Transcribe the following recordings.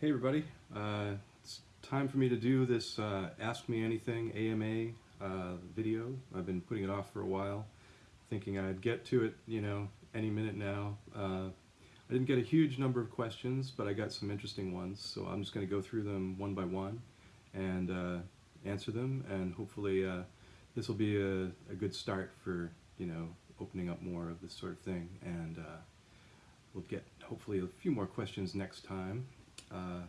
Hey everybody, uh, it's time for me to do this uh, Ask Me Anything AMA uh, video. I've been putting it off for a while, thinking I'd get to it, you know, any minute now. Uh, I didn't get a huge number of questions, but I got some interesting ones, so I'm just going to go through them one by one and uh, answer them, and hopefully uh, this will be a, a, good start for, you know, opening up more of this sort of thing, and we'll get hopefully a few more questions next time. Uh,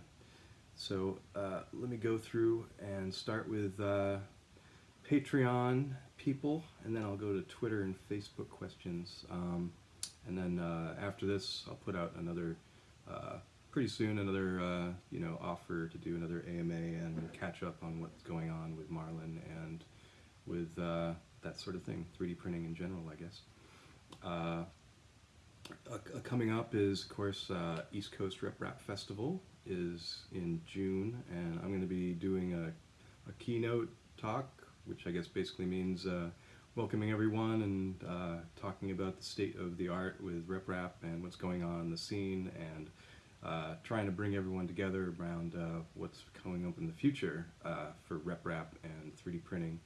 so uh, let me go through and start with uh, Patreon people, and then I'll go to Twitter and Facebook questions. Um, and then uh, after this, I'll put out another, uh, pretty soon, another, you know, offer to do another AMA and catch up on what's going on with Marlin and with that sort of thing, 3D printing in general, I guess. Uh, coming up is, of course, uh, East Coast RepRap Festival, is in June, and I'm going to be doing a, a, keynote talk, which I guess basically means uh, welcoming everyone and uh, talking about the state of the art with RepRap and what's going on in the scene, and uh, trying to bring everyone together around uh, what's coming up in the future uh, for RepRap and 3D printing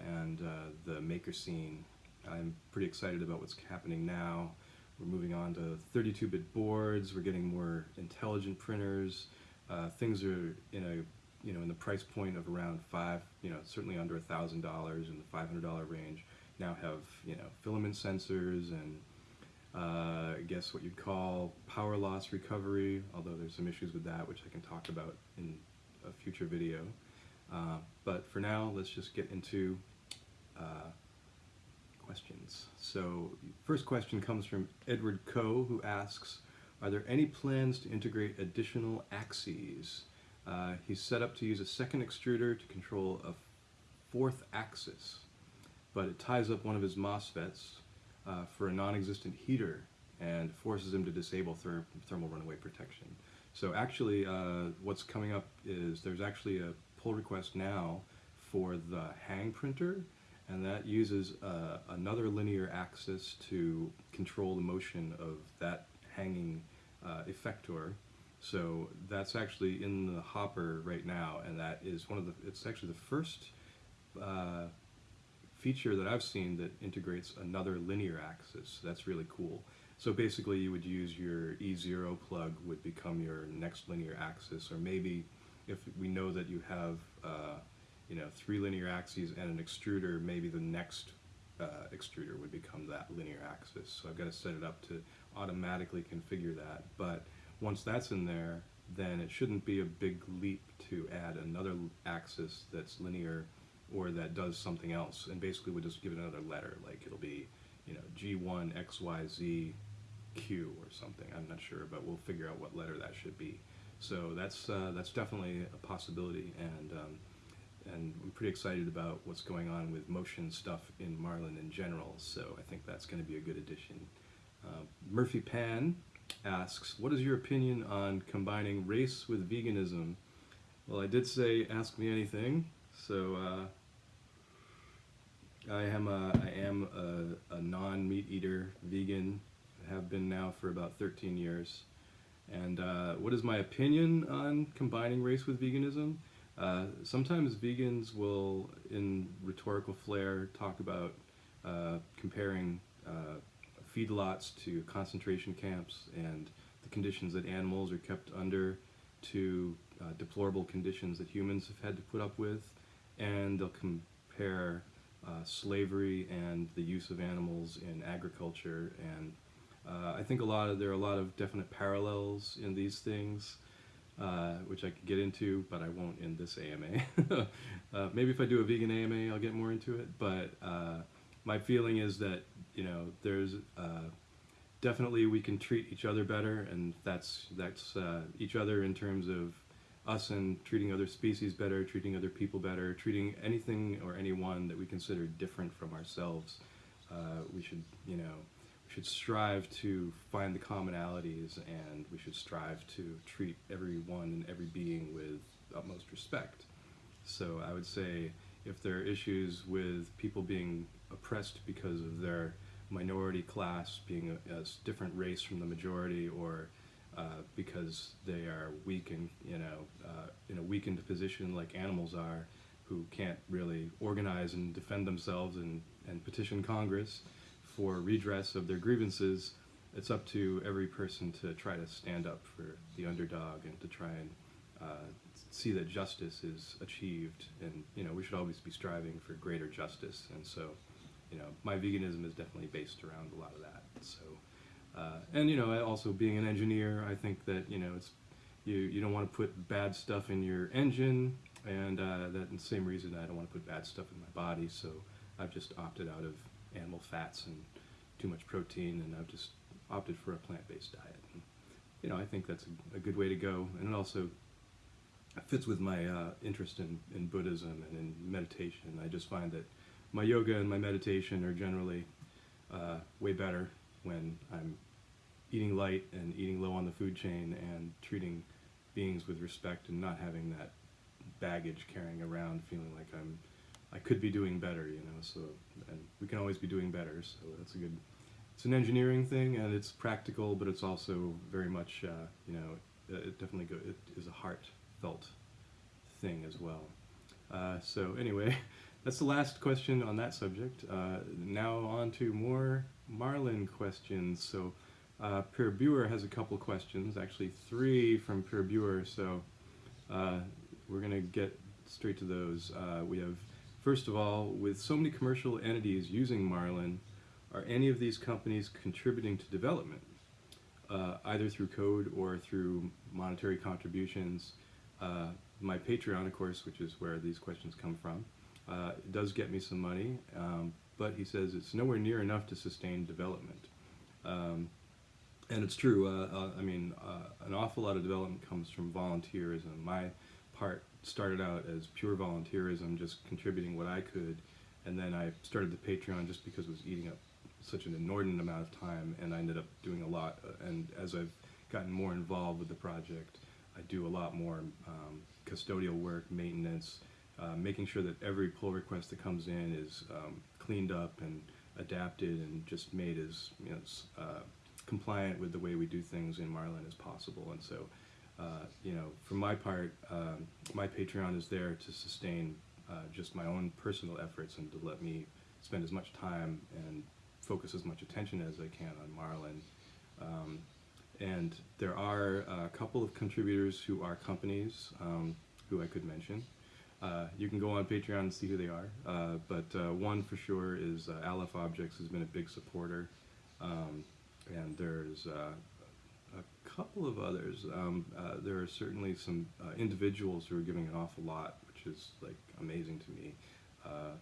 and uh, the maker scene. I'm pretty excited about what's happening now. We're moving on to 32-bit boards. We're getting more intelligent printers. Uh, things are in a you know in the price point of around five, you know certainly under a thousand dollars in the $500 range. Now have you know filament sensors and uh, I guess what you'd call power loss recovery. Although there's some issues with that, which I can talk about in a future video. Uh, but for now, let's just get into uh, questions. So first question comes from Edward Coe who asks, are there any plans to integrate additional axes? Uh, he's set up to use a second extruder to control a fourth axis, but it ties up one of his MOSFETs uh, for a non-existent heater and forces him to disable ther thermal runaway protection. So actually uh, what's coming up is there's actually a pull request now for the Hangprinter and that uses uh, another linear axis to control the motion of that hanging uh, effector. So that's actually in the hopper right now, and that is one of the, it's actually the first uh, feature that I've seen that integrates another linear axis. That's really cool. So basically you would use your E0 plug would become your next linear axis, or maybe if we know that you have uh, you know, three linear axes and an extruder, maybe the next uh, extruder would become that linear axis. So I've got to set it up to automatically configure that. But once that's in there, then it shouldn't be a big leap to add another axis that's linear or that does something else. And basically we'll just give it another letter, like it'll be, you know, G1, XYZ, Q or something. I'm not sure, but we'll figure out what letter that should be. So that's, uh, that's definitely a possibility. and um, and I'm pretty excited about what's going on with motion stuff in Marlin in general, so I think that's going to be a good addition. Uh, Murphy Pan asks, what is your opinion on combining race with veganism? Well, I did say ask me anything, so uh, I am a, I am a, a non-meat eater vegan, I have been now for about 13 years. And uh, what is my opinion on combining race with veganism? Uh, sometimes vegans will, in rhetorical flair, talk about uh, comparing uh, feedlots to concentration camps and the conditions that animals are kept under to uh, deplorable conditions that humans have had to put up with, and they'll compare uh, slavery and the use of animals in agriculture. And I think a lot of there are a lot of definite parallels in these things. Uh, which I could get into, but I won't in this AMA. uh, maybe if I do a vegan AMA, I'll get more into it, but uh, my feeling is that, you know, there's uh, definitely we can treat each other better, and that's, that's uh, each other in terms of us and treating other species better, treating other people better, treating anything or anyone that we consider different from ourselves. we should, you know, should strive to find the commonalities and we should strive to treat everyone and every being with utmost respect. So I would say if there are issues with people being oppressed because of their minority class being a, a different race from the majority or uh, because they are weak and you know uh, in a weakened position like animals are, who can't really organize and defend themselves and, and petition Congress for redress of their grievances. It's up to every person to try to stand up for the underdog and to try and uh, see that justice is achieved. And you know we should always be striving for greater justice. And so, you know, my veganism is definitely based around a lot of that. So. Uh, and you know, also being an engineer, I think that you know it's you you don't want to put bad stuff in your engine, and uh, that same reason I don't want to put bad stuff in my body. So I've just opted out of animal fats and too much protein, and I've just opted for a plant-based diet. And, you know, I think that's a, a good way to go, and it also fits with my uh, interest in, in Buddhism and in meditation. I just find that my yoga and my meditation are generally uh, way better when I'm eating light and eating low on the food chain and treating beings with respect and not having that baggage carrying around feeling like I'm I could be doing better, you know. So and we can always be doing better. So that's a good. It's an engineering thing and it's practical, but it's also very much uh, you know it definitely go, it is a heartfelt thing as well. Uh, so anyway, that's the last question on that subject. Uh, now on to more Marlin questions. So uh, Per Buer has a couple questions, actually three from Per Buer. So uh, we're gonna get straight to those. Uh, we have first of all, with so many commercial entities using Marlin, are any of these companies contributing to development, uh, either through code or through monetary contributions? Uh, my Patreon, of course, which is where these questions come from, uh, does get me some money, um, but he says it's nowhere near enough to sustain development. Um, and it's true. Uh, uh, I mean, uh, an awful lot of development comes from volunteerism. My part started out as pure volunteerism, just contributing what I could, and then I started the Patreon just because it was eating up such an inordinate amount of time, and I ended up doing a lot. uh, And as I've gotten more involved with the project, I do a lot more um, custodial work, maintenance, uh, making sure that every pull request that comes in is um, cleaned up and adapted and just made as you know, uh, compliant with the way we do things in Marlin as possible. And so, you know, for my part, um, my Patreon is there to sustain uh, just my own personal efforts and to let me spend as much time and focus as much attention as I can on Marlin. Um, and there are a couple of contributors who are companies um, who I could mention. Uh, you can go on Patreon and see who they are. Uh, but uh, one for sure is uh, Aleph Objects has been a big supporter. Um, and there's uh, a couple of others. Um, uh, there are certainly some uh, individuals who are giving an awful lot, which is like amazing to me. Uh,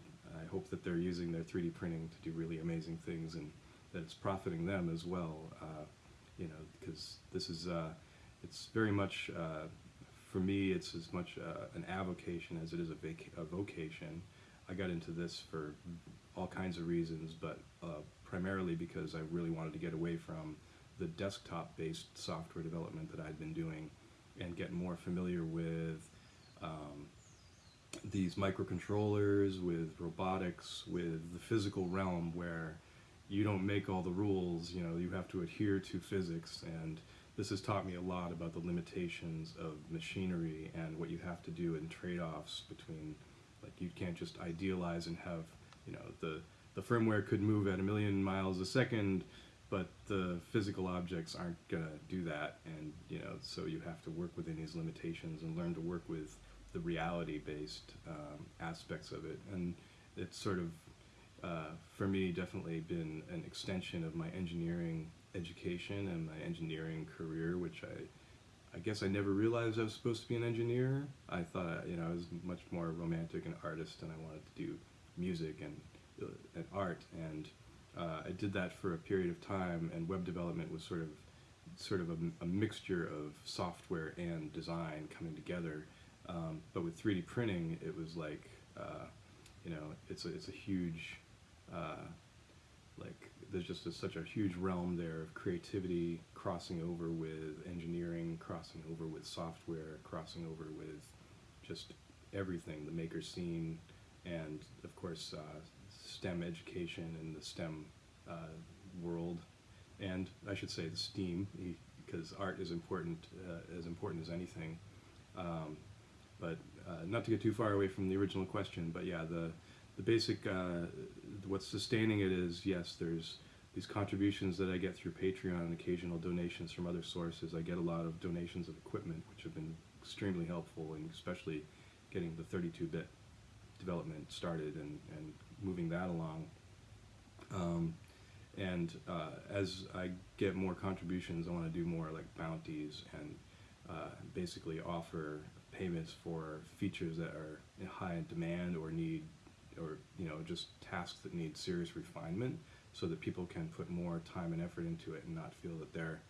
I hope that they're using their 3D printing to do really amazing things and that it's profiting them as well. Uh, you know, because this is uh, it's very much uh, for me. It's as much an avocation as it is a, vac- a vocation. I got into this for all kinds of reasons, but primarily because I really wanted to get away from the desktop-based software development that I'd been doing and get more familiar with um, these microcontrollers, with robotics, with the physical realm where you don't make all the rules, you know, you have to adhere to physics. And this has taught me a lot about the limitations of machinery and what you have to do in trade-offs between like you can't just idealize and have, you know, the the firmware could move at a million miles a second, but the physical objects aren't gonna do that. And you know, so you have to work within these limitations and learn to work with the reality-based um, aspects of it. And it's sort of uh, for me definitely been an extension of my engineering education and my engineering career, which I, I guess I never realized I was supposed to be an engineer. I thought you know I was much more romantic and artist, and I wanted to do music and uh, and art, and uh, I did that for a period of time. And web development was sort of sort of a, a mixture of software and design coming together. Um, but with 3D printing, it was like uh, you know it's a, it's a huge uh, like there's just a, such a huge realm there of creativity crossing over with engineering, crossing over with software, crossing over with just everything, the maker scene, and of course uh, STEM education and the STEM uh, world, and I should say the STEAM, because art is important, uh, as important as anything. Um, but uh, not to get too far away from the original question, but yeah, the the basic uh, what's sustaining it is yes, there's these contributions that I get through Patreon and occasional donations from other sources. I get a lot of donations of equipment, which have been extremely helpful, and especially getting the 32-bit development started and, and moving that along. Um, and uh, as I get more contributions, I want to do more like bounties and uh, basically offer payments for features that are in high demand or need, or you know, just tasks that need serious refinement, so that people can put more time and effort into it and not feel that they're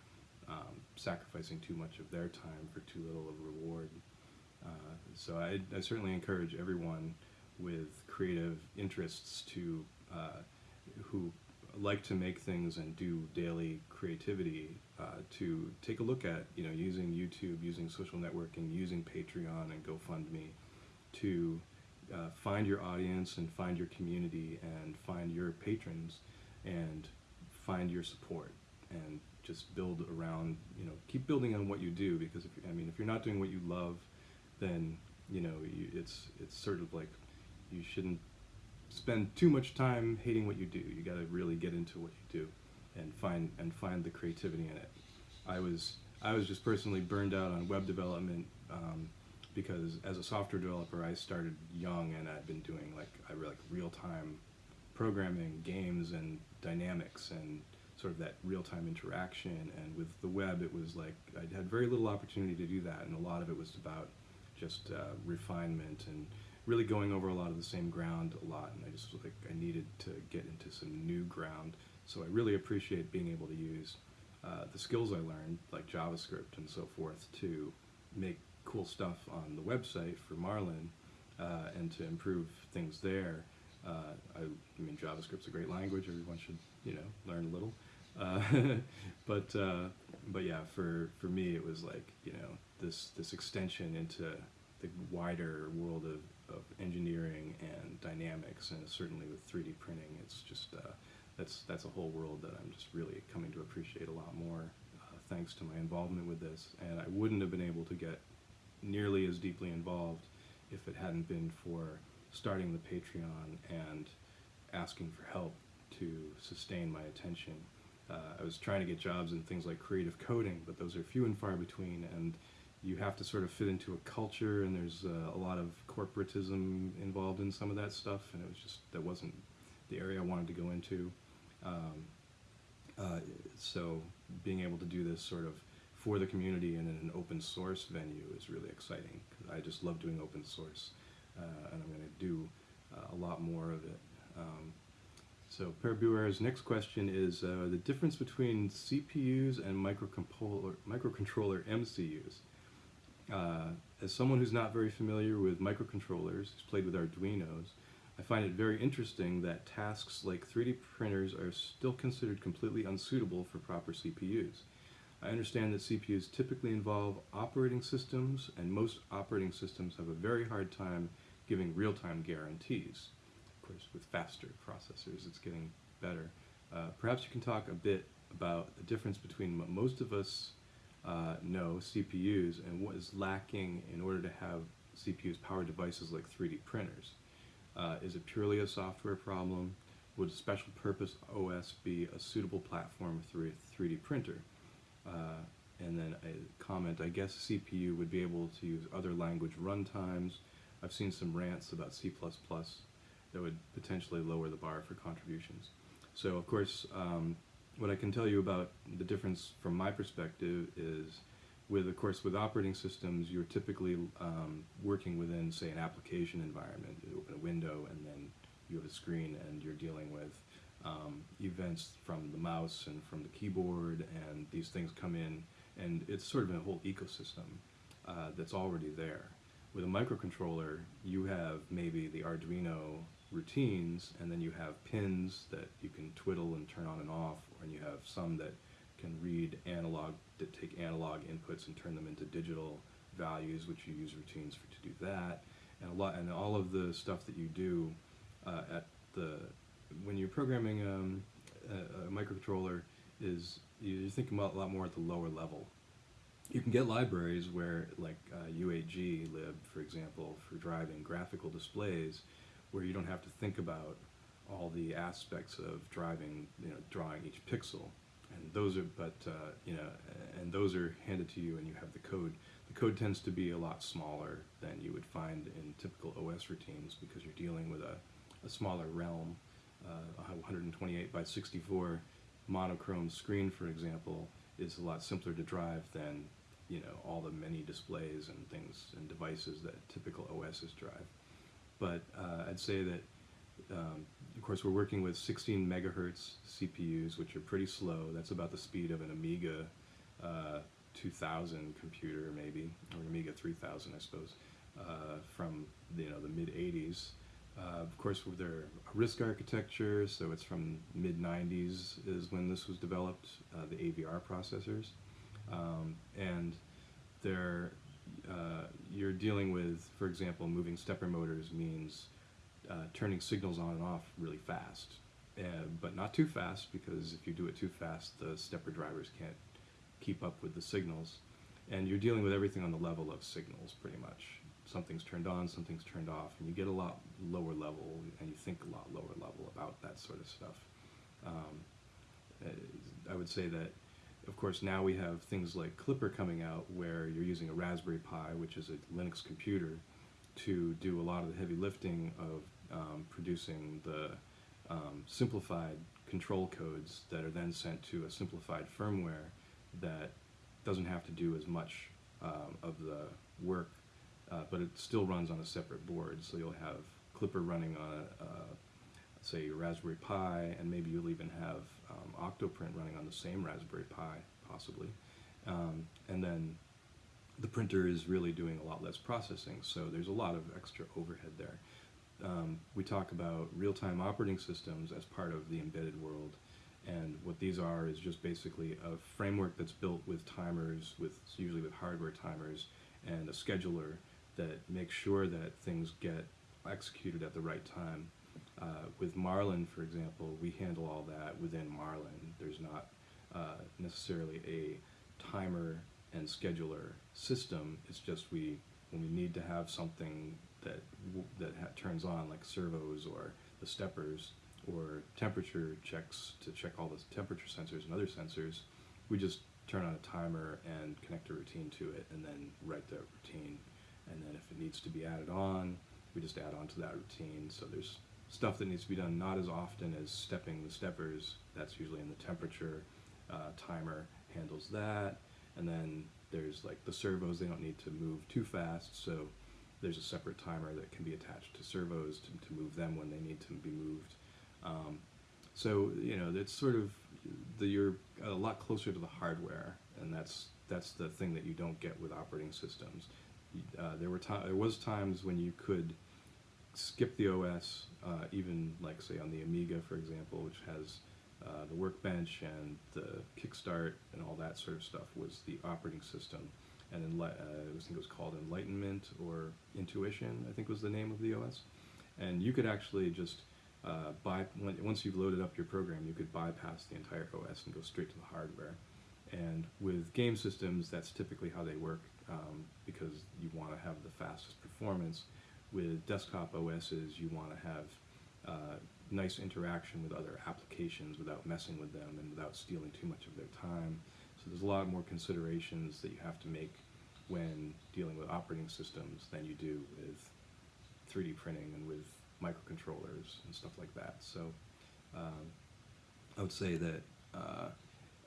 um, sacrificing too much of their time for too little of reward. Uh, so I, I, certainly encourage everyone with creative interests to uh, who like to make things and do daily creativity uh, to take a look at you know using YouTube, using social networking, using Patreon and GoFundMe to uh, find your audience and find your community and find your patrons and find your support and just build around you know keep building on what you do because if I mean if you're not doing what you love then you know you, it's it's sort of like you shouldn't spend too much time hating what you do. You got to really get into what you do and find and find the creativity in it. I was I was just personally burned out on web development um, because as a software developer I started young and I've been doing like I like real time programming, games and dynamics and sort of that real time interaction. And with the web, it was like I had very little opportunity to do that, and a lot of it was about just uh, refinement and really going over a lot of the same ground a lot, and I just felt like I needed to get into some new ground. So I really appreciate being able to use uh, the skills I learned, like JavaScript and so forth, to make cool stuff on the website for Marlin uh, and to improve things there. Uh, I, I, mean, JavaScript's a great language. Everyone should, you know, learn a little. Uh, but uh, but yeah, for for me, it was like you know this this extension into the wider world of of engineering and dynamics, and certainly with 3D printing, it's just uh, that's that's a whole world that I'm just really coming to appreciate a lot more, uh, thanks to my involvement with this. And I wouldn't have been able to get nearly as deeply involved if it hadn't been for starting the Patreon and asking for help to sustain my attention. Uh, I was trying to get jobs in things like creative coding, but those are few and far between, and you have to sort of fit into a culture, and there's uh, a lot of corporatism involved in some of that stuff, and it was just that wasn't the area I wanted to go into. Um, uh, so being able to do this sort of for the community and in an open source venue is really exciting. I just love doing open source, uh, and I'm going to do uh, a lot more of it. Um, so Per Buer's next question is uh, the difference between CPUs and microcontroller, microcontroller MCUs. Uh, as someone who's not very familiar with microcontrollers, who's played with Arduinos, I find it very interesting that tasks like 3D printers are still considered completely unsuitable for proper CPUs. I understand that CPUs typically involve operating systems, and most operating systems have a very hard time giving real-time guarantees. Of course, with faster processors, it's getting better. Uh, perhaps you can talk a bit about the difference between what most of us uh, know CPUs and what is lacking in order to have CPUs power devices like 3D printers. Uh, is it purely a software problem? Would a special purpose OS be a suitable platform for a 3D printer? Uh, and then a comment, I guess CPU would be able to use other language runtimes. I've seen some rants about C++ that would potentially lower the bar for contributions. So of course, um, what I can tell you about the difference from my perspective is with, of course, with operating systems, you're typically um, working within, say, an application environment. You open a window and then you have a screen and you're dealing with um, events from the mouse and from the keyboard and these things come in and it's sort of a whole ecosystem uh, that's already there. With a microcontroller, you have maybe the Arduino routines, and then you have pins that you can twiddle and turn on and off, and you have some that can read analog, that take analog inputs and turn them into digital values, which you use routines for to do that, and a lot, and all of the stuff that you do uh, at the when you're programming um, a, a, microcontroller is you're thinking about a lot more at the lower level. You can get libraries where, like uh, U8G lib, for example, for driving graphical displays, where you don't have to think about all the aspects of driving, you know, drawing each pixel. And those are, but uh, you know, and those are handed to you, and you have the code. The code tends to be a lot smaller than you would find in typical OS routines because you're dealing with a, a smaller realm. Uh, 128 by 64 monochrome screen, for example, is a lot simpler to drive than you know all the many displays and things and devices that typical OSs drive. But uh, I'd say that, um, of course, we're working with 16 megahertz CPUs, which are pretty slow. That's about the speed of an Amiga uh, 2000 computer, maybe, or an Amiga 3000, I suppose, uh, from you know the mid 80s. Uh, of course, they're a RISC architecture, so it's from mid 90s is when this was developed, uh, the AVR processors, um, and they're uh, you're dealing with, for example, moving stepper motors means uh, turning signals on and off really fast, but not too fast because if you do it too fast, the stepper drivers can't keep up with the signals, and you're dealing with everything on the level of signals pretty much. Something's turned on, something's turned off, and you get a lot lower level, and you think a lot lower level about that sort of stuff. Um, uh, I would say that, of course, now we have things like Klipper coming out where you're using a Raspberry Pi, which is a Linux computer, to do a lot of the heavy lifting of um, producing the um, simplified control codes that are then sent to a simplified firmware that doesn't have to do as much um, of the work uh, but it still runs on a separate board. So you'll have Klipper running on, a, uh, say, Raspberry Pi, and maybe you'll even have um, Octoprint running on the same Raspberry Pi, possibly. Um, and then the printer is really doing a lot less processing, so there's a lot of extra overhead there. Um, we talk about real-time operating systems as part of the embedded world, and what these are is just basically a framework that's built with timers, with usually with hardware timers, and a scheduler that makes sure that things get executed at the right time. Uh, with Marlin, for example, we handle all that within Marlin. There's not uh, necessarily a timer and scheduler system. It's just we when we need to have something that that turns on, like servos or the steppers or temperature checks to check all the temperature sensors and other sensors, we just turn on a timer and connect a routine to it, and then write the routine and then if it needs to be added on, we just add on to that routine. So there's stuff that needs to be done not as often as stepping the steppers. That's usually in the temperature. Uh, timer handles that. And then there's like the servos, they don't need to move too fast. So there's a separate timer that can be attached to servos to, to move them when they need to be moved. Um, so, you know, it's sort of, the, you're a lot closer to the hardware. And that's, that's the thing that you don't get with operating systems uh, there were there was times when you could skip the OS, uh, even like say on the Amiga, for example, which has uh, the workbench and the kickstart and all that sort of stuff was the operating system. And uh, I think it was called Enlightenment or Intuition, I think was the name of the OS. And you could actually just uh, buy, once you've loaded up your program, you could bypass the entire OS and go straight to the hardware. And with game systems, that's typically how they work um, because you want to have the fastest performance. With desktop OSs, you want to have uh, nice interaction with other applications without messing with them and without stealing too much of their time. So there's a lot more considerations that you have to make when dealing with operating systems than you do with 3D printing and with microcontrollers and stuff like that. So um, I would say that uh,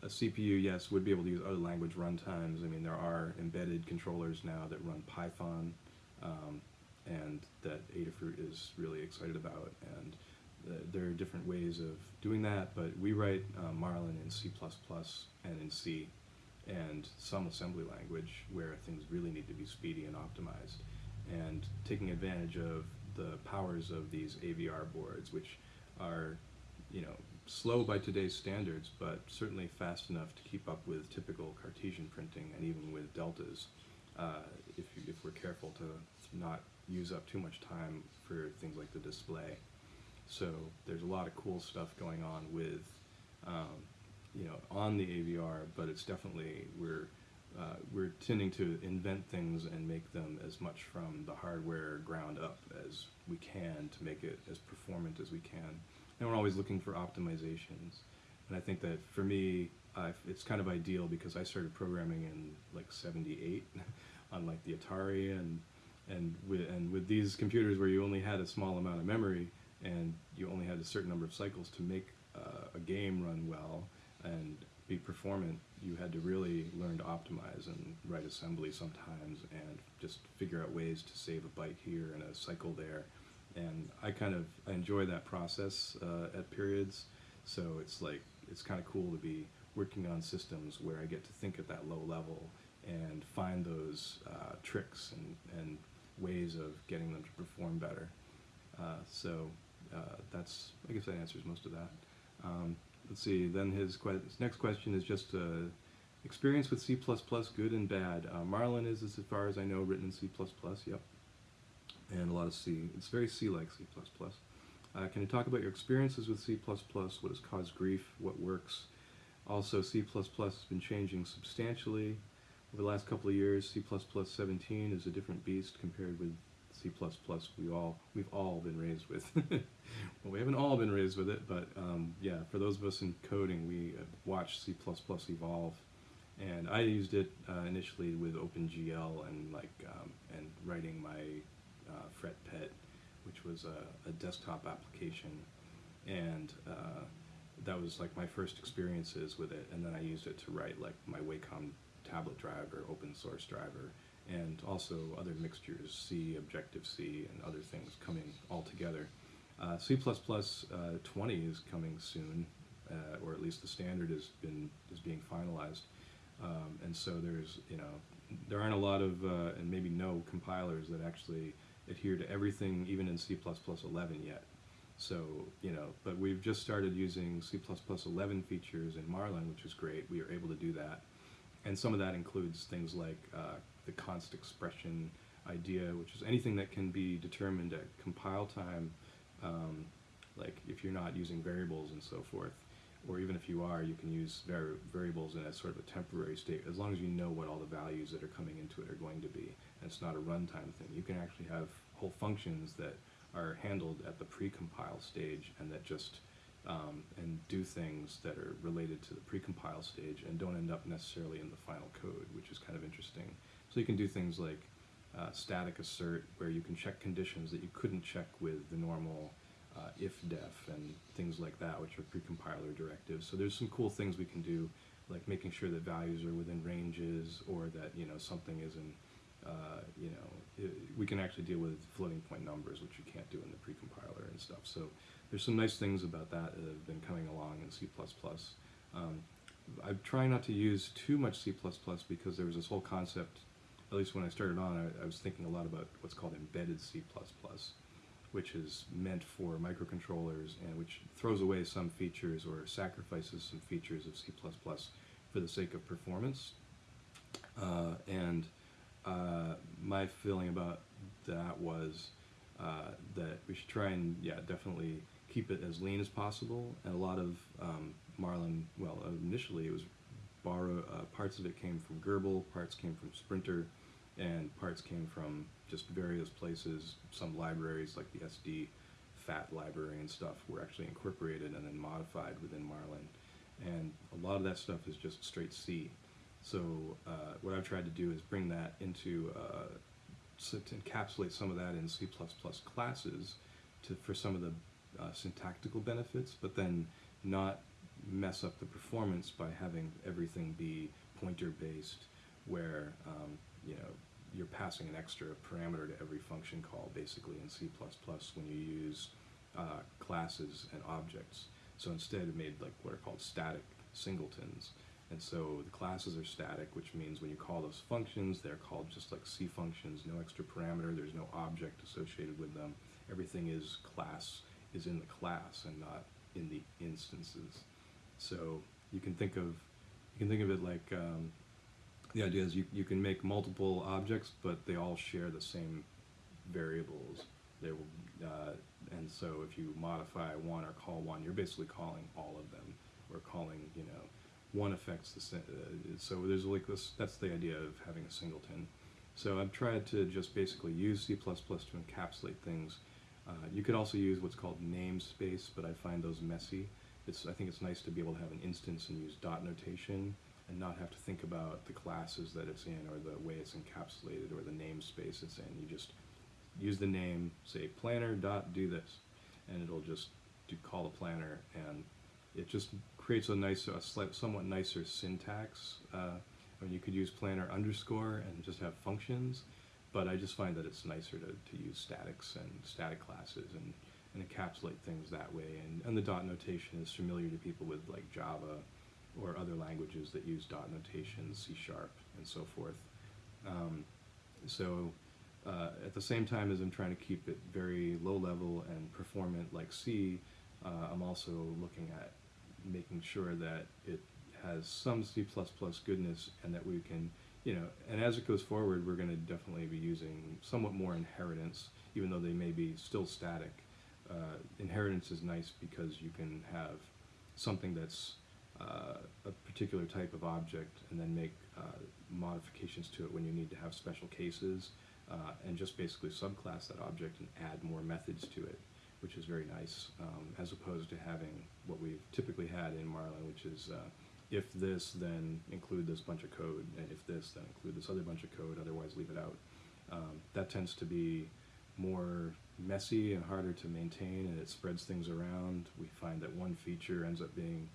a CPU, yes, would be able to use other language runtimes. I mean, there are embedded controllers now that run Python, um, and that Adafruit is really excited about. And there are different ways of doing that, but we write uh, Marlin in C++ and in C, and some assembly language where things really need to be speedy and optimized. And taking advantage of the powers of these AVR boards, which are, you know, slow by today's standards, but certainly fast enough to keep up with typical Cartesian printing and even with deltas, uh, if, if we're careful to not use up too much time for things like the display. So there's a lot of cool stuff going on with um, you know, on the AVR, but it's definitely we're uh, we're tending to invent things and make them as much from the hardware ground up as we can to make it as performant as we can. And we're always looking for optimizations. And I think that for me, it's kind of ideal because I started programming in like '78 on like the Atari and and with and with these computers where you only had a small amount of memory and you only had a certain number of cycles to make uh, a game run well and be performant, you had to really learn to optimize and write assembly sometimes and just figure out ways to save a byte here and a cycle there. And I kind of I enjoy that process uh, at periods. So it's like it's kind of cool to be working on systems where I get to think at that low level and find those uh, tricks and, and ways of getting them to perform better. Uh, so that's I guess that answers most of that. Um, let's see. Then his, que- his next question is just uh, experience with C++, good and bad. Uh, Marlin is, as far as I know, written in C++. Yep, and a lot of C. It's very C-like C++. Uh, can you talk about your experiences with C++? What has caused grief? What works? Also, C++ has been changing substantially over the last couple of years. C++ 17 is a different beast compared with C++ we all we've all been raised with. well, we haven't all been raised with it, but um, yeah, for those of us in coding, we watched C++ evolve, and I used it uh, initially with OpenGL and like um, and writing my uh, FretPet, which was a, a desktop application, and uh, that was like my first experiences with it, and then I used it to write like my Wacom tablet driver, open source driver and also other mixtures, C, Objective-C, and other things coming all together. Uh, C++ uh, 20 is coming soon, uh, or at least the standard has been is being finalized. Um, and so there's, you know, there aren't a lot of, uh, and maybe no compilers that actually adhere to everything, even in C++ 11 yet. So, you know, but we've just started using C++ 11 features in Marlin, which is great. We are able to do that. And some of that includes things like uh, the const expression idea, which is anything that can be determined at compile time, um, like if you're not using variables and so forth, or even if you are, you can use vari variables in a sort of a temporary state, as long as you know what all the values that are coming into it are going to be, and it's not a runtime thing. You can actually have whole functions that are handled at the pre-compile stage and that just um, and do things that are related to the pre-compile stage and don't end up necessarily in the final code, which is kind of interesting. So you can do things like uh, static assert, where you can check conditions that you couldn't check with the normal uh, if-def and things like that, which are precompiler directives. So there's some cool things we can do, like making sure that values are within ranges, or that you know something isn't. Uh, you know, it, we can actually deal with floating point numbers, which you can't do in the precompiler and stuff. So there's some nice things about that that have been coming along in C++. Um, I'm trying not to use too much C++ because there was this whole concept at least when I started on, I, I, was thinking a lot about what's called embedded C++, which is meant for microcontrollers and which throws away some features or sacrifices some features of C++ for the sake of performance. Uh, and uh, my feeling about that was uh, that we should try and, yeah, definitely keep it as lean as possible. And a lot of um, Marlin, well, initially it was borrow, uh, parts of it came from Grbl, parts came from Sprinter, and parts came from just various places. Some libraries, like the SD FAT library and stuff, were actually incorporated and then modified within Marlin. And a lot of that stuff is just straight C. So uh, what I've tried to do is bring that into, uh, to encapsulate some of that in C++ classes to, for some of the uh, syntactical benefits, but then not mess up the performance by having everything be pointer based where um, you know you're passing an extra parameter to every function call basically in C++ when you use uh, classes and objects. So instead it made like what are called static singletons. And so the classes are static, which means when you call those functions, they're called just like C functions, no extra parameter, there's no object associated with them. Everything is class, is in the class and not in the instances. So you can think of, you can think of it like um, the idea is you, you can make multiple objects, but they all share the same variables. They will, uh, and so if you modify one or call one, you're basically calling all of them. We're calling, you know, one affects the uh, so there's like this that's the idea of having a singleton so i've tried to just basically use c++ to encapsulate things uh, you could also use what's called namespace but i find those messy it's i think it's nice to be able to have an instance and use dot notation and not have to think about the classes that it's in or the way it's encapsulated or the namespace it's in you just use the name say planner dot do this and it'll just do call a planner and it just creates a nice, a slight, somewhat nicer syntax. Uh, I mean, you could use planner underscore and just have functions, but I just find that it's nicer to, to use statics and static classes and, and encapsulate things that way. And, and the dot notation is familiar to people with like Java or other languages that use dot notation, C sharp, and so forth. Um, so uh, at the same time as I'm trying to keep it very low level and performant like C, uh, I'm also looking at making sure that it has some C++ goodness and that we can, you know, and as it goes forward, we're going to definitely be using somewhat more inheritance, even though they may be still static. Uh, inheritance is nice because you can have something that's uh, a particular type of object and then make uh, modifications to it when you need to have special cases uh, and just basically subclass that object and add more methods to it which is very nice, um, as opposed to having what we've typically had in Marlin, which is uh, if this, then include this bunch of code, and if this, then include this other bunch of code, otherwise leave it out. Um, that tends to be more messy and harder to maintain, and it spreads things around. We find that one feature ends up being,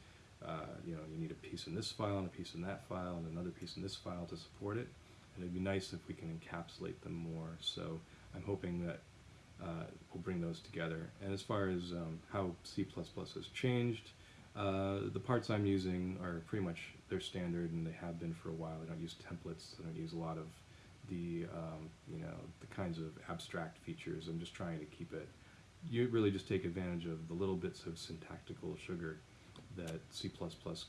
uh, you know, you need a piece in this file and a piece in that file and another piece in this file to support it. And it'd be nice if we can encapsulate them more. So I'm hoping that uh, we'll bring those together. And as far as um, how C++ has changed, uh, the parts I'm using are pretty much they're standard and they have been for a while. I don't use templates. I don't use a lot of the um, you know the kinds of abstract features. I'm just trying to keep it. You really just take advantage of the little bits of syntactical sugar that C++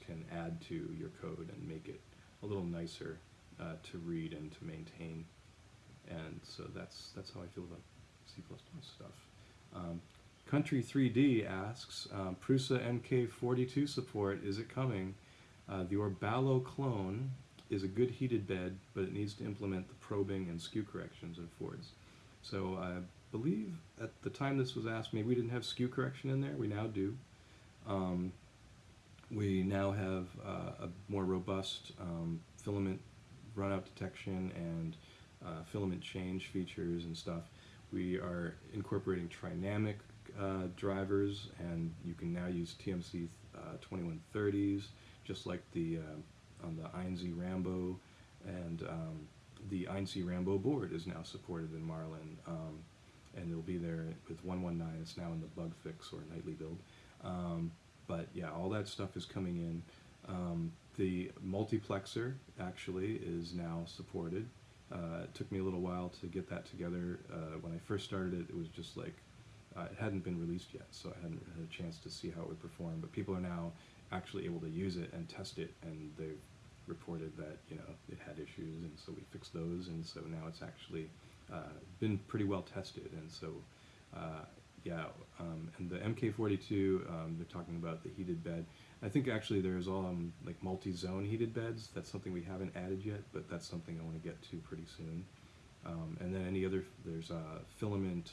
can add to your code and make it a little nicer uh, to read and to maintain. And so that's that's how I feel about C++ stuff. Um, Country 3D asks, um, Prusa MK42 support, is it coming? Uh, the Orballo clone is a good heated bed, but it needs to implement the probing and skew corrections in Fords. So I believe at the time this was asked, maybe we didn't have skew correction in there. We now do. Um, we now have uh, a more robust um, filament runout detection and uh, filament change features and stuff. We are incorporating Trinamic uh, drivers, and you can now use TMC uh, 2130s, just like the uh, on the Einsy Rambo, and um, the Einsy Rambo board is now supported in Marlin, um, and it'll be there with 119. It's now in the bug fix or nightly build. Um, but yeah, all that stuff is coming in. Um, the multiplexer actually is now supported. Uh, it took me a little while to get that together. Uh, when I first started it, it was just like, uh, it hadn't been released yet, so I hadn't had a chance to see how it would perform. But people are now actually able to use it and test it, and they've reported that you know it had issues, and so we fixed those, and so now it's actually uh, been pretty well tested, and so uh, yeah, um, and the MK42, um, they're talking about the heated bed. I think actually there's um, like multi-zone heated beds. That's something we haven't added yet, but that's something I want to get to pretty soon. Um, and then any other, there's uh, filament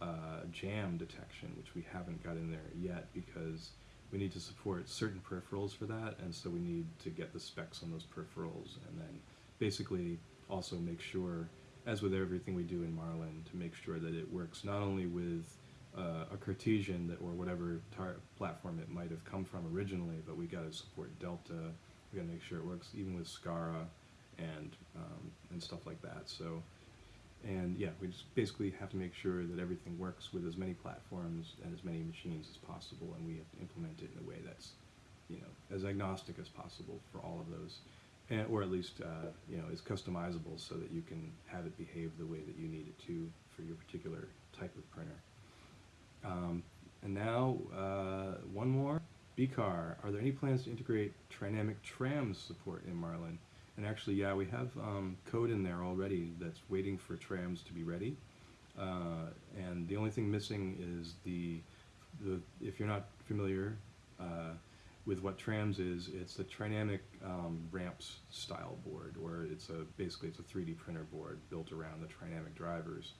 uh, jam detection, which we haven't got in there yet because we need to support certain peripherals for that, and so we need to get the specs on those peripherals, and then basically also make sure, as with everything we do in Marlin, to make sure that it works not only with uh, a Cartesian that, or whatever platform it might have come from originally, but we got to support Delta. We got to make sure it works even with SCARA and um, and stuff like that. So, and yeah, we just basically have to make sure that everything works with as many platforms and as many machines as possible, and we have to implement it in a way that's, you know, as agnostic as possible for all of those, and, or at least uh, you know is customizable so that you can have it behave the way that you need it to for your particular type of printer. Um, and now, uh, one more. BCAR, are there any plans to integrate Trinamic trams support in Marlin? And actually, yeah, we have um, code in there already that's waiting for trams to be ready. Uh, and the only thing missing is the, the if you're not familiar, uh, with what Trams is, it's a Trinamic um, ramps style board, or it's a basically it's a 3D printer board built around the Trinamic drivers,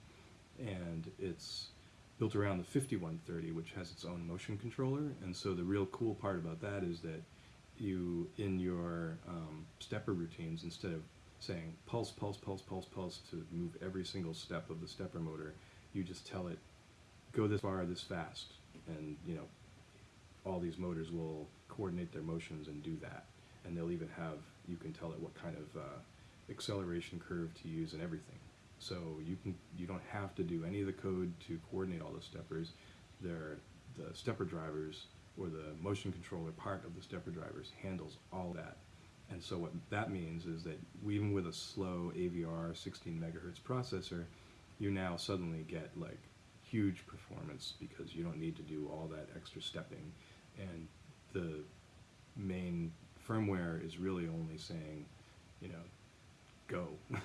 and it's built around the 5130, which has its own motion controller. And so the real cool part about that is that you, in your um, stepper routines, instead of saying pulse, pulse, pulse, pulse, pulse to move every single step of the stepper motor, you just tell it go this far, this fast, and you know all these motors will coordinate their motions and do that. And they'll even have, you can tell it what kind of uh, acceleration curve to use and everything. So you can you don't have to do any of the code to coordinate all the steppers. They're the stepper drivers or the motion controller part of the stepper drivers handles all that. And so what that means is that even with a slow AVR 16 megahertz processor, you now suddenly get like huge performance because you don't need to do all that extra stepping. And the main firmware is really only saying, you know, go,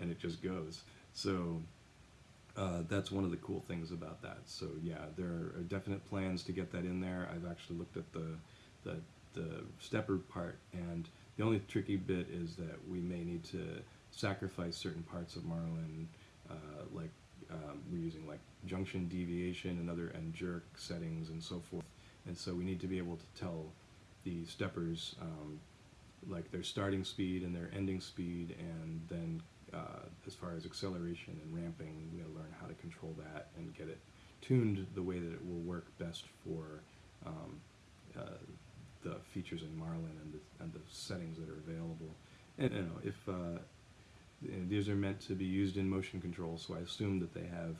and it just goes. So uh, that's one of the cool things about that. So yeah, there are definite plans to get that in there. I've actually looked at the the, the stepper part, and the only tricky bit is that we may need to sacrifice certain parts of Marlin, uh, like um, we're using like junction deviation and other and jerk settings and so forth. And so we need to be able to tell the steppers um, like their starting speed and their ending speed, and then uh, as far as acceleration and ramping, how to control that and get it tuned the way that it will work best for um, uh, the features in Marlin and the, and the settings that are available. And you know, if uh, these are meant to be used in motion control, so I assume that they have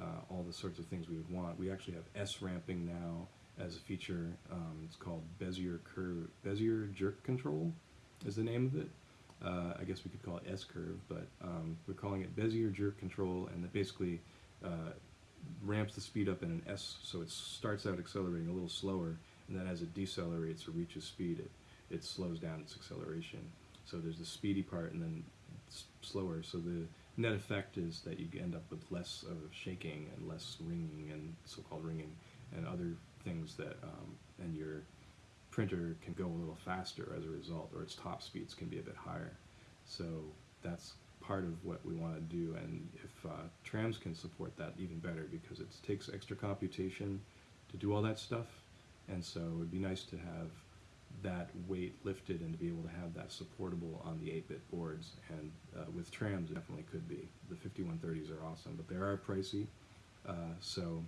uh, all the sorts of things we would want. We actually have S ramping now as a feature. Um, it's called Bezier curve, Bezier jerk control is the name of it. Uh, I guess we could call it S curve, but um, we're calling it Bezier jerk control, and that basically uh, ramps the speed up in an S, so it starts out accelerating a little slower, and then as it decelerates or reaches speed, it, it slows down its acceleration. So there's the speedy part and then slower. So the net effect is that you end up with less of shaking and less ringing and so-called ringing and other things that, um, and your printer can go a little faster as a result, or its top speeds can be a bit higher. So that's part of what we want to do, and if uh, trams can support that even better because it takes extra computation to do all that stuff, and so it would be nice to have that weight lifted and to be able to have that supportable on the 8-bit boards. And uh, with trams, it definitely could be. The 5130s are awesome, but they are pricey, uh, so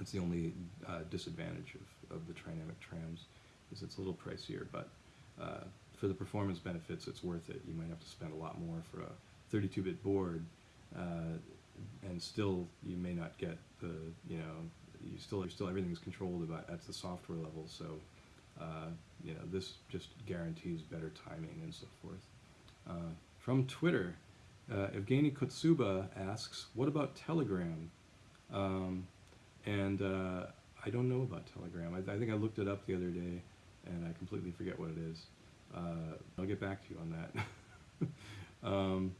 it's the only uh, disadvantage of, of the Trinamic trams is it's a little pricier, but uh, for the performance benefits, it's worth it. You might have to spend a lot more for a 32-bit board, uh, and still you may not get the, you know, you still, are still everything's controlled about at the software level, so uh, you know, this just guarantees better timing and so forth. Uh, from Twitter, uh, Evgeny Kotsuba asks, what about Telegram? Um, and uh, I don't know about Telegram. I, I, think I looked it up the other day, and I completely forget what it is. Uh, I'll get back to you on that. um,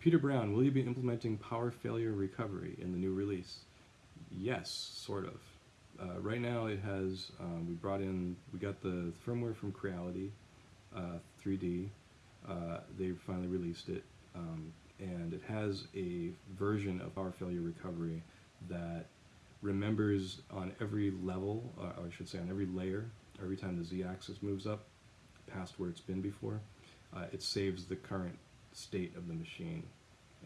Peter Brown, will you be implementing power failure recovery in the new release? Yes, sort of. Uh, right now it has, um, we brought in, we got the firmware from Creality uh, 3D. Uh, they finally released it. Um, and it has a version of power failure recovery that remembers on every level, uh, or I should say on every layer, every time the z-axis moves up past where it's been before, uh, it saves the current state of the machine.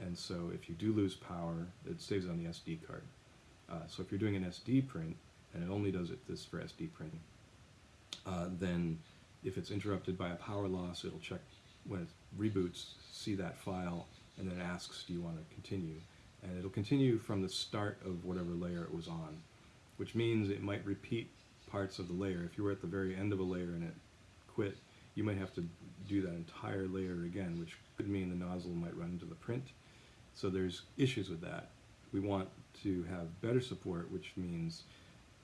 And so if you do lose power, it saves on the SD card. Uh, so if you're doing an SD print, and it only does it this for SD printing, uh, then if it's interrupted by a power loss, it'll check when it reboots, see that file, and then asks, do you want to continue? And it'll continue from the start of whatever layer it was on, which means it might repeat parts of the layer. If you were at the very end of a layer and it quit, you might have to do that entire layer again, which could mean the nozzle might run into the print. So there's issues with that. We want to have better support, which means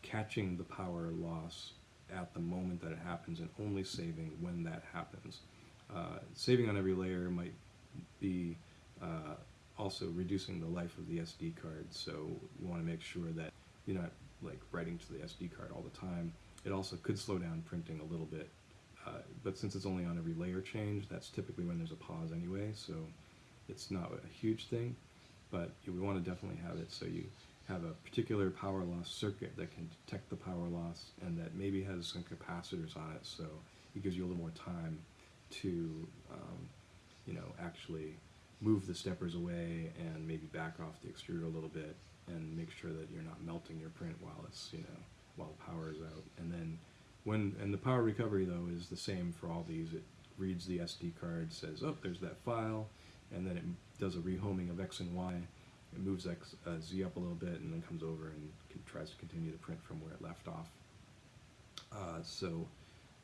catching the power loss at the moment that it happens and only saving when that happens. Uh, saving on every layer might be uh, also reducing the life of the SD card, so you want to make sure that you're not like writing to the SD card all the time. it also could slow down printing a little bit. Uh, but since it's only on every layer change, that's typically when there's a pause anyway, so it's not a huge thing. But we want to definitely have it so you have a particular power loss circuit that can detect the power loss and that maybe has some capacitors on it, so it gives you a little more time to, um, you know, actually move the steppers away and maybe back off the extruder a little bit and make sure that you're not melting your print while it's, you know, while the power is out. And then when, and the power recovery though is the same for all these. It reads the SD card, says, oh, there's that file, and then it does a rehoming of X and Y. It moves X, uh, Z up a little bit and then comes over and can, tries to continue to print from where it left off. Uh, so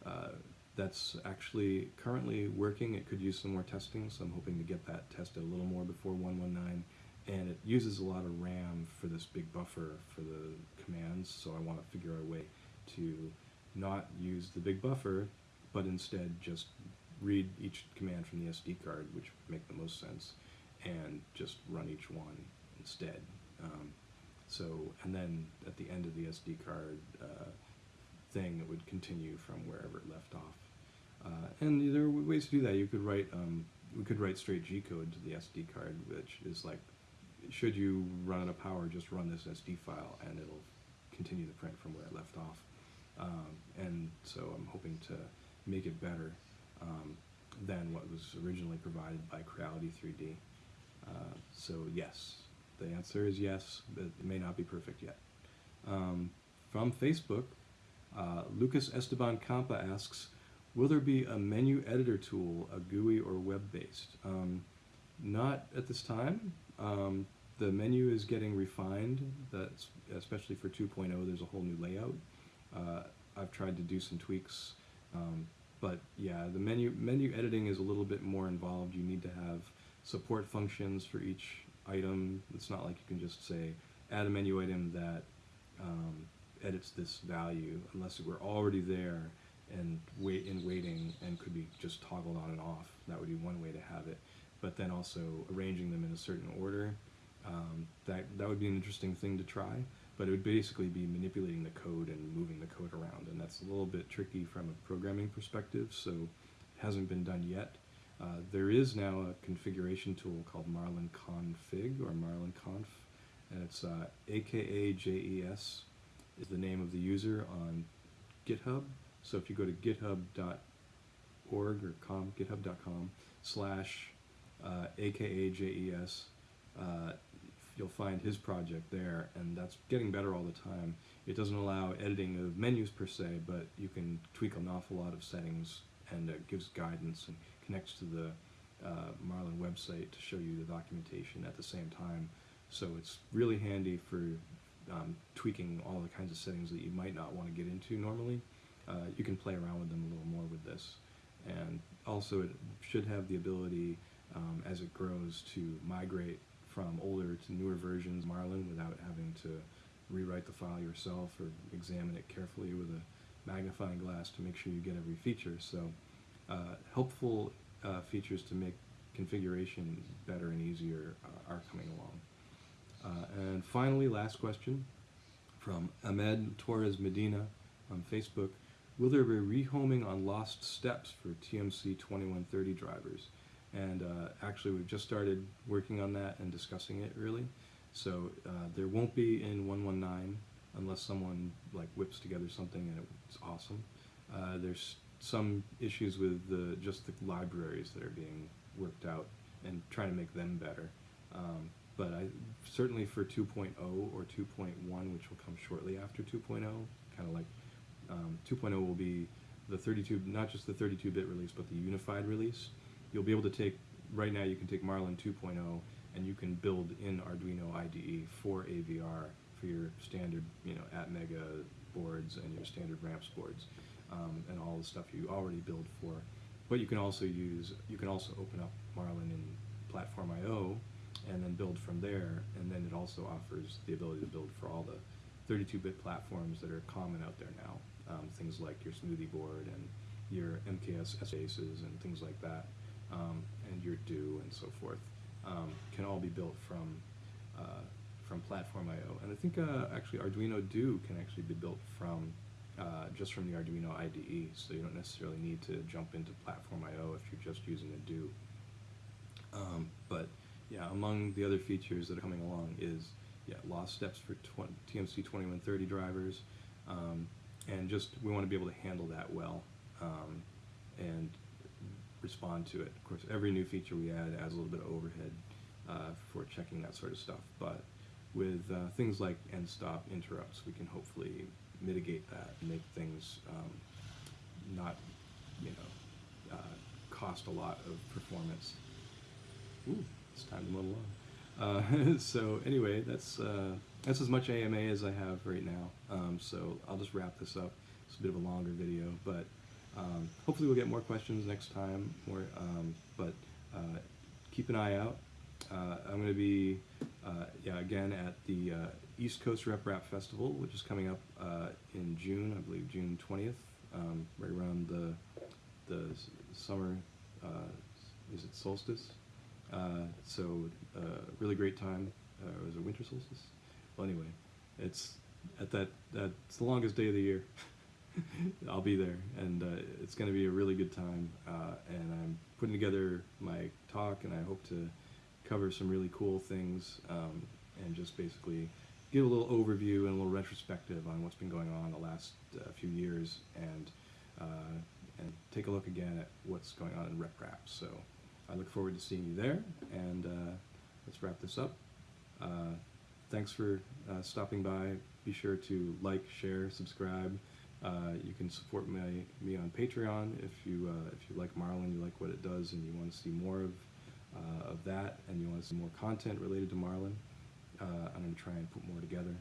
uh, that's actually currently working. It could use some more testing, so I'm hoping to get that tested a little more before 119. And it uses a lot of RAM for this big buffer for the commands, so I want to figure out a way to not use the big buffer, but instead just read each command from the SD card, which would make the most sense, and just run each one instead. Um, so, and then at the end of the SD card uh, thing, it would continue from wherever it left off. Uh, and there are ways to do that. You could write, um, we could write straight G code to the SD card, which is like, should you run out of power, just run this SD file, and it'll continue the print from where it left off. Um, and so I'm hoping to make it better um, than what was originally provided by Creality 3D. Uh, so yes, the answer is yes, but it may not be perfect yet. Um, from Facebook, uh, Lucas Esteban Campa asks, will there be a menu editor tool, a GUI or web-based? Um, not at this time. Um, the menu is getting refined, that's, especially for 2.0, there's a whole new layout. Uh, I've tried to do some tweaks, um, but yeah, the menu, menu editing is a little bit more involved. You need to have support functions for each item. It's not like you can just say, add a menu item that um, edits this value, unless it were already there and wait in waiting and could be just toggled on and off. That would be one way to have it. But then also arranging them in a certain order. Um, that that would be an interesting thing to try. But it would basically be manipulating the code and moving the code around, and that's a little bit tricky from a programming perspective. So it hasn't been done yet. Uh, there is now a configuration tool called Marlin Config or Marlin Conf, and it's uh, AKAJES is the name of the user on GitHub. So if you go to github.org or com, github.com slash AKAJES, uh, you'll find his project there, and that's getting better all the time. It doesn't allow editing of menus per se, but you can tweak an awful lot of settings, and it gives guidance and connects to the uh, Marlin website to show you the documentation at the same time. So it's really handy for um, tweaking all the kinds of settings that you might not want to get into normally. Uh, you can play around with them a little more with this. And also it should have the ability um, as it grows to migrate from older to newer versions of Marlin without having to rewrite the file yourself or examine it carefully with a magnifying glass to make sure you get every feature. So uh, helpful uh, features to make configuration better and easier uh, are coming along. Uh, and finally, last question from Ahmed Torres Medina on Facebook. Will there be rehoming on lost steps for TMC 2130 drivers? And uh, actually, we've just started working on that and discussing it really. So uh, there won't be in 119 unless someone like whips together something and it's awesome. Uh, there's some issues with the just the libraries that are being worked out and trying to make them better. Um, but I certainly for 2.0 or 2.1, which will come shortly after 2.0, kind of like um, 2.0 will be the 32, not just the 32-bit release, but the unified release. You'll be able to take, right now you can take Marlin 2.0 and you can build in Arduino IDE for AVR for your standard, you know, Atmega boards and your standard RAMPS boards um, and all the stuff you already build for. But you can also use, you can also open up Marlin in Platform I.O. and then build from there, and then it also offers the ability to build for all the 32-bit platforms that are common out there now. Um, things like your Smoothieboard and your MKS SBases and things like that, um, and your Due and so forth, um, can all be built from uh, from PlatformIO And I think uh, actually Arduino Due can actually be built from uh, just from the Arduino IDE, so you don't necessarily need to jump into PlatformIO if you're just using a Due. Um, but yeah, among the other features that are coming along is yeah, lost steps for TMC 2130 drivers, um, and just we want to be able to handle that well um, and respond to it. Of course, every new feature we add adds a little bit of overhead uh, for checking that sort of stuff, but with uh, things like end stop interrupts, we can hopefully mitigate that and make things um, not, you know, uh, cost a lot of performance. Ooh, it's time to move along. Uh, so anyway, that's uh, that's as much AMA as I have right now. Um, so I'll just wrap this up. It's a bit of a longer video, but um, hopefully we'll get more questions next time. Um, but uh, keep an eye out. Uh, I'm going to be, uh, yeah, again at the uh, East Coast RepRap Festival, which is coming up uh, in June, I believe June 20th, um, right around the the summer. Uh, is it solstice? So really great time. Uh, was it winter solstice? Well, anyway, it's at that that's the longest day of the year. I'll be there, and uh, it's going to be a really good time. Uh, and I'm putting together my talk, and I hope to cover some really cool things, um, and just basically give a little overview and a little retrospective on what's been going on the last uh, few years, and uh, and take a look again at what's going on in RepRap. So I look forward to seeing you there, and uh, let's wrap this up. Uh, thanks for stopping by. Be sure to like, share, subscribe. Uh, you can support me on Patreon if you uh, if you like Marlin, you like what it does, and you want to see more of uh, of that, and you want to see more content related to Marlin. Uh, I'm to try and put more together.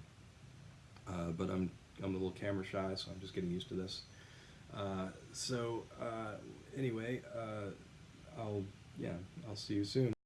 Uh, but I'm I'm a little camera shy, so I'm just getting used to this. So anyway, I'll yeah I'll see you soon.